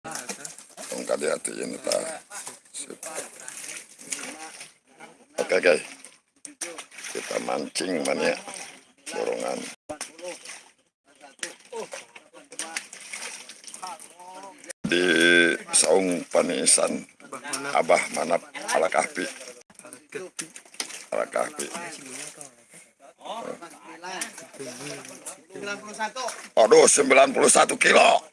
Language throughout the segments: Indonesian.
Tong hati-hatiin ta. Sip. Oke guys. Kita mancing mania dorongan. Di saung panisan Abah Manap ala kahpi. Ala kahpi. Aduh, 91 kilo.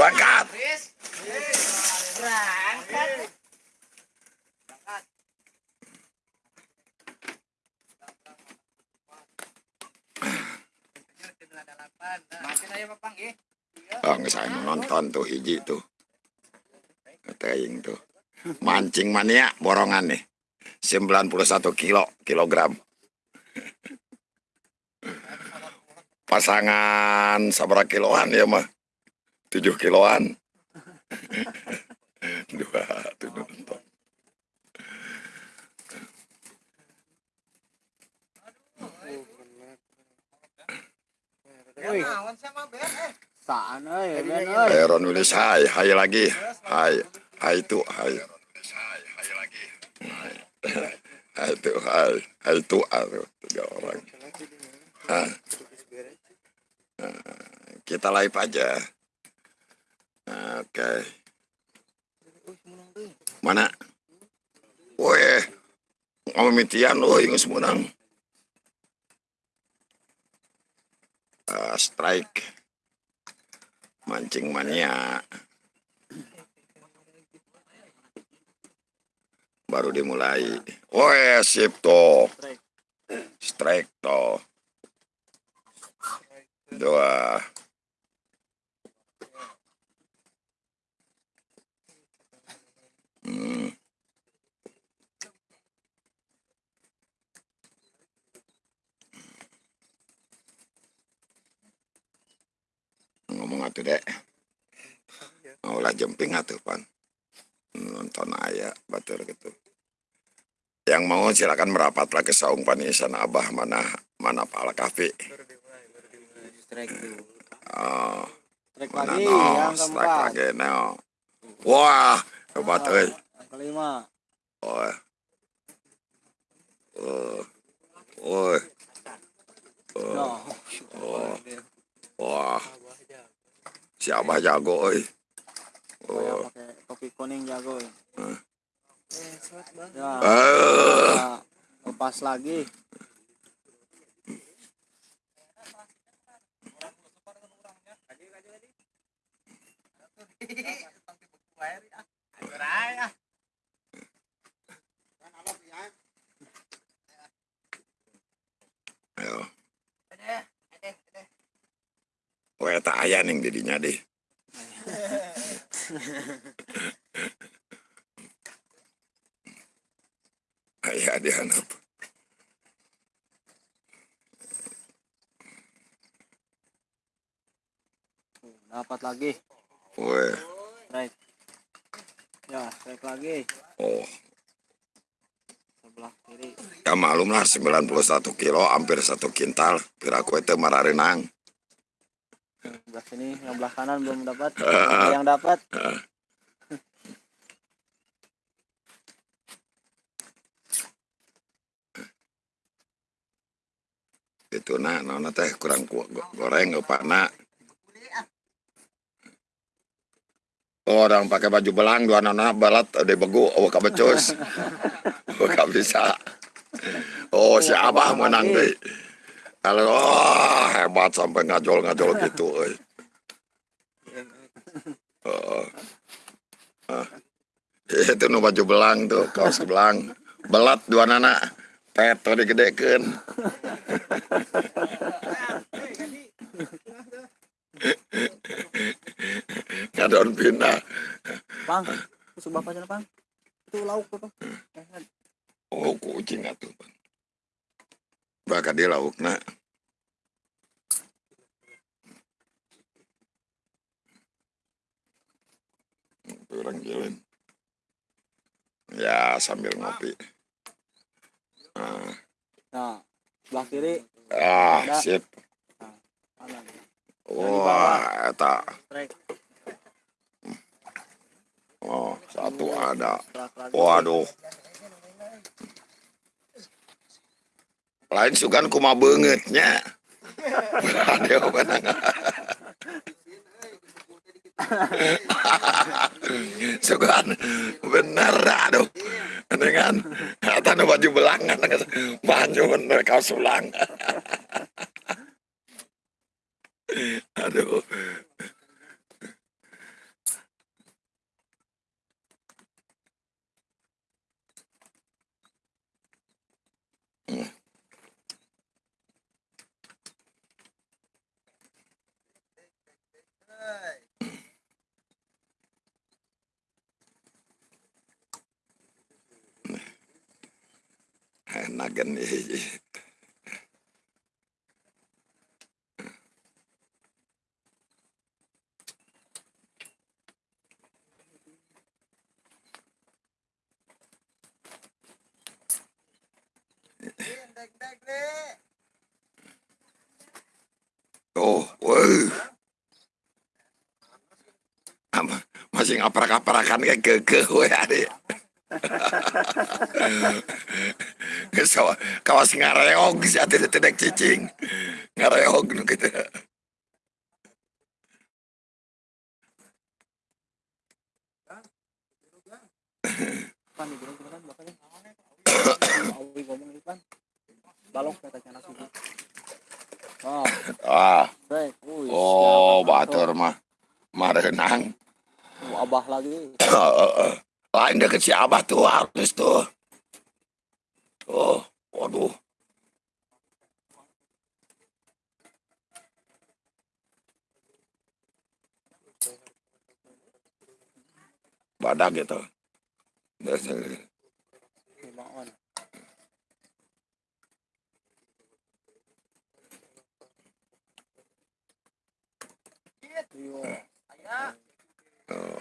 Berangkat. Bang, saya nonton tuh hiji tuh. Teing tuh. Mancing mania borongan nih. 91 kilo kilogram. Pasangan sabra kiloan ya mah. 7 kiloan. Dua tuh nonton. Saan euy, ben euy. Aaron nulis hai, hai lagi. Hai, hai itu, hai. Hai itu, hai. Hai itu, aduh, tiga orang. Hah? Kita live aja. Oke. Mana? Weh, ngomitian loh, ingus menang. Ah, strike mancing mania baru dimulai oh sip toh strike toh dua ngomong atuh dek. Mau lah jemping atuh pan. Nonton ayah batur gitu. Yang mau silakan merapatlah ke saung panisan abah mana mana pala kafe oh mana no strike lagi no wah euy Yang kelima. oh oh oh No. oh wah si abah jago Saya oh pakai kopi kuning jago. ya. Hmm. Ya, eh kita lepas lagi. Nih didinya deh. Ayah dia anak. Dapat lagi. Wah, Strike. Ya, strike lagi. oh. Sebelah kiri. Ya malum lah 91 kilo, hampir satu kintal. Piraku itu mararenang. Sebelah sini, yang belah kanan belum dapat. Yang dapat. Itu nah, nona teh kurang ku, go- goreng nak. Oh, orang pakai baju belang dua nona balat ada begu oh kabecus. gak bisa. Oh si abah menang deh. Kalau oh, hebat sampai ngajol-ngajol gitu. euy. Oh. Ah. Itu nu baju belang tuh, kaos belang. Belat dua nana. Peto digedekeun. Ngadon pindah. Pang, itu sebelah pacar pang. Itu lauk tuh. Eh, Oh, kucing atuh. Bang và dia lauk na. orang jalan ya sambil ngopi. Ah. Nah, nah belah kiri. Ah ada. sip. Nah, wah eta. Oh satu ada. Waduh. Lain sugan kuma bangetnya. Sugan bener aduh. Dengan kata baju belangan banyu bener kau sulang. aduh. Enak kan ini. Oh, wah. Apa, Masih ngaprak-aprakan kayak keke we adik. So, kawas ngareog sih ati tidak cicing. Ngareog nu gitu. Bapaknya. Awi ngomong Ipan. Balok katanya nasi. Oh, Ah, baik. Wih, batur mah. Marenang. Abah lagi. Lain deket si Abah tuh artis tuh. Oh, waduh. Badak gitu. Limaan. Iyo. Oh,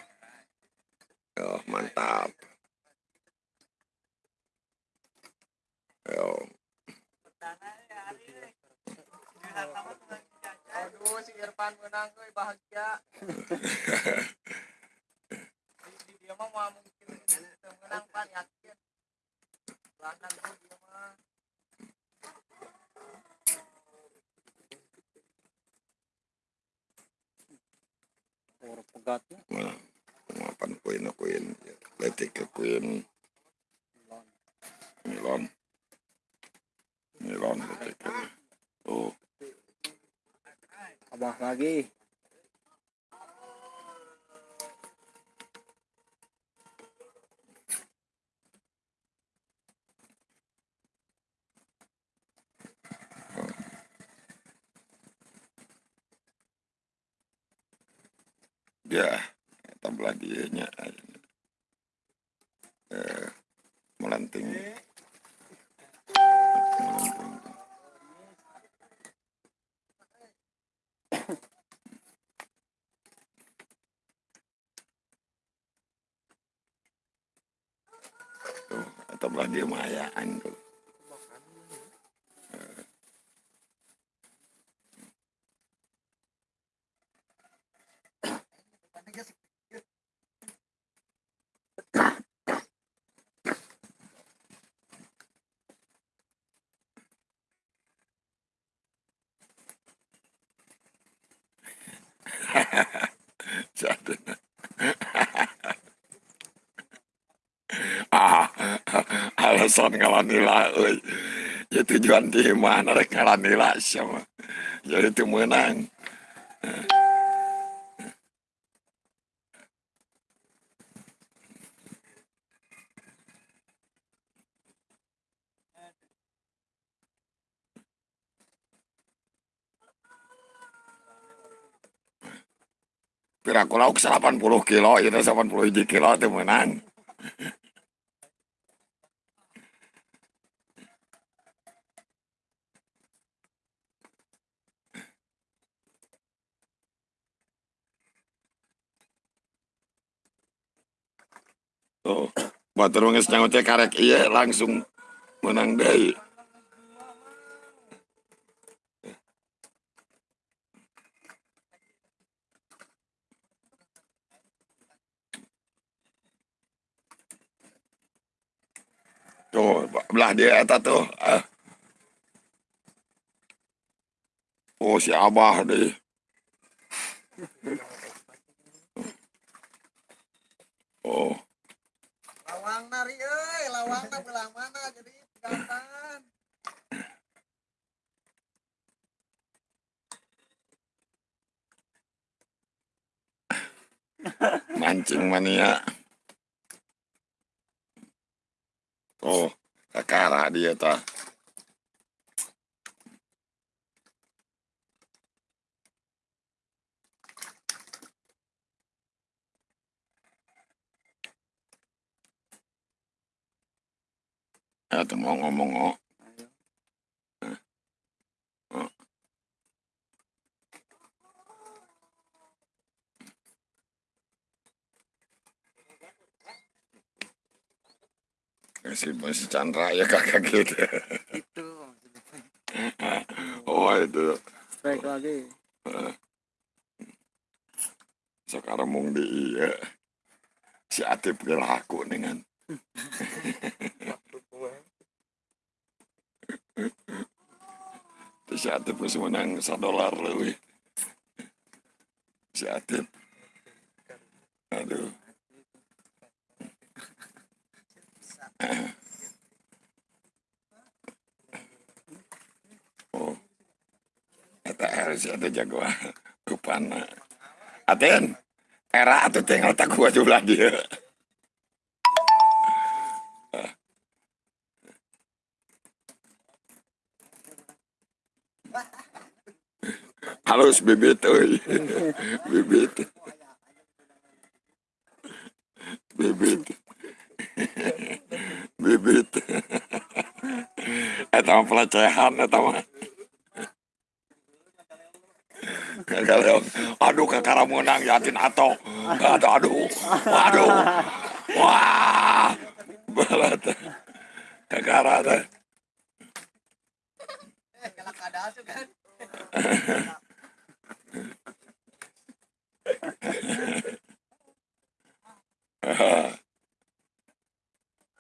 oh mantap. Yo. Aduh, si Irfan menang euy bahagia. Di- dia mah mau mungkin menang mah. Pegatnya. Kuin kuin letik milon milon letik oh Abah lagi. Ya belah dia nya. Eh melanting melanting tuh atau belah dia mayaan tuh Jadi. ah, alasan kalau nila, euy. ya tujuan di mana rek ngalah nila sama. Jadi itu menang. Piraku lauk 80 kilo, itu 81 kilo itu menang. Oh, batur geus nyaut karek iya langsung menang deui. Tuh, belah dia eta tuh. Ah. Oh, si Abah deh. Oh, Lawang nari euy, lawang na belah mana jadi gatan. Mancing mania. Oh, kakara dia ta. Ya mau ngomong oh. Si masih Chandra ya kakak gitu. Itu. Oh itu Strike lagi. sekarang mung di iya. Si Atip gelaku dengan Terus si Atip geus menang dolar lebih. Si Atip. Aduh. Oh. Eta harus ada jagoan. Rupana. Aten. Era atuh tinggal tak gua jumlah dia. Halus bibit euy. bibit. Bibit. bibit. Eta mah pelecehan eta mah. Aduh kakara menang yatin atau aduh aduh aduh wah ada asup kan.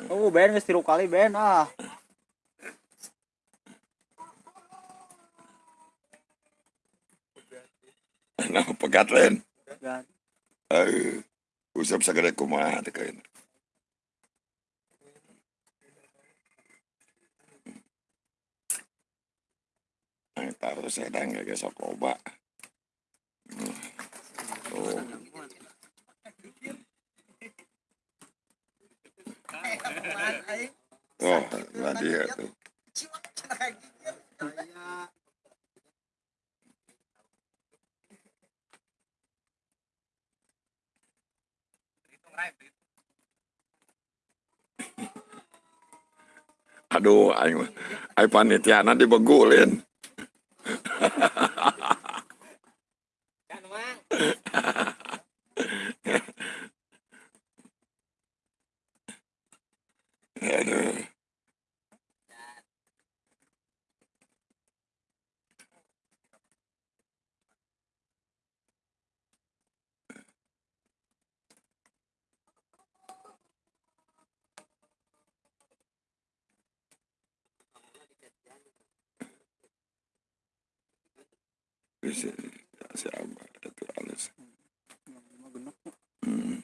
Oh, Ben tilu kali Ben ah. nah pegat lain eh usap sagede kumaha teh kain taruh sedang gak gesok loba. Oh, oh, lah dia tuh. Aduh, aing aing panitiana dibegulin. Kan mang. Aduh. Bisa, si Abah, itu halus. Hmm.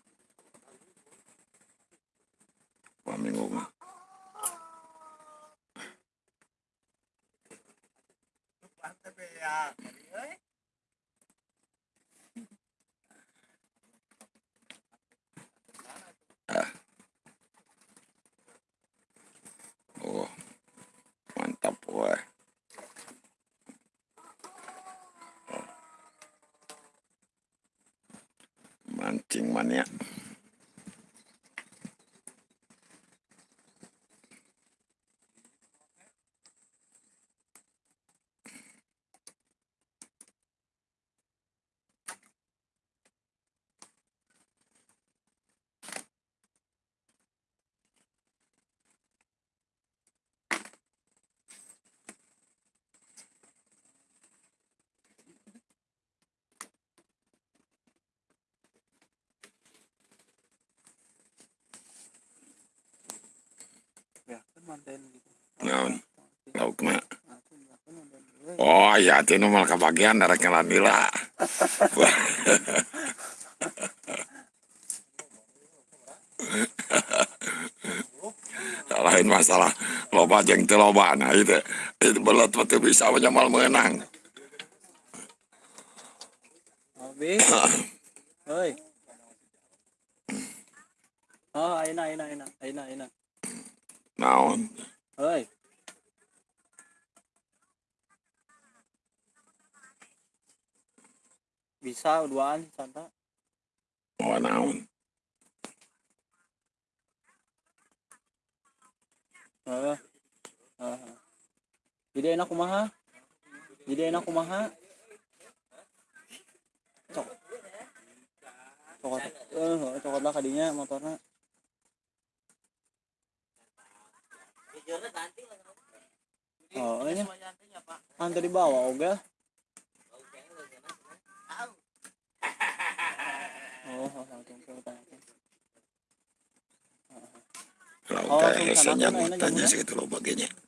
areueuh jelema teh atuh arulin. Paminggu mah. Oh, mantap wah. Mancing mania. manten gitu Naon? lauk na Aku nggak kenal dan gue. oh iya itu nu mal kebagian dari kelanila lain masalah loba jeung teu loba nah itu itu belet mah teu bisa menyamal menang Bisa duaan santa. oh naon Heeh. Heeh. Jadi enak kumaha? Jadi enak kumaha? Cok. Cokot. Eh, cokot lah kadinya motorna. Oh, ini kan tadi bawa oga. Oh, tanya jamuna. segitu loba ge nya lauk teh